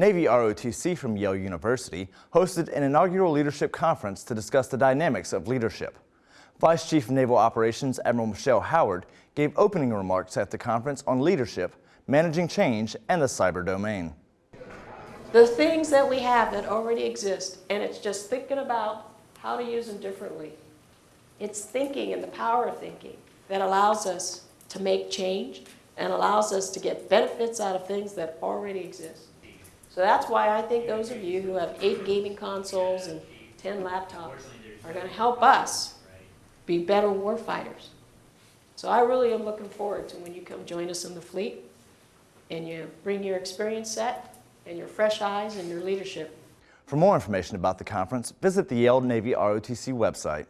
Navy ROTC from Yale University hosted an inaugural leadership conference to discuss the dynamics of leadership. Vice Chief of Naval Operations Admiral Michelle Howard gave opening remarks at the conference on leadership, managing change, and the cyber domain. The things that we have that already exist, and it's just thinking about how to use them differently. It's thinking and the power of thinking that allows us to make change and allows us to get benefits out of things that already exist. So that's why I think those of you who have eight gaming consoles and 10 laptops are going to help us be better warfighters. So I really am looking forward to when you come join us in the fleet and you bring your experience set and your fresh eyes and your leadership. For more information about the conference, visit the Yale Navy ROTC website.